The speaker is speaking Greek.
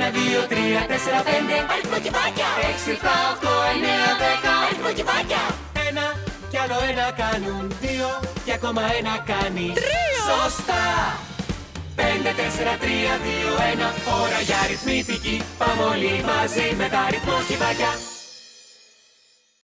Ένα, δύο, τρία, τέσσερα, πέντε Αριθμοκιβάκια! Έξι, εφτά, οκτώ, εννέα, δέκα Αριθμοκιβάκια! Ένα κι άλλο ένα κάνουν δύο κι ακόμα ένα κάνει Τρία. Σωστά! Πέντε, τέσσερα, τρία, δύο, ένα Ώρα για αριθμητική Πάμε όλοι μαζί με τα αριθμοκιβάκια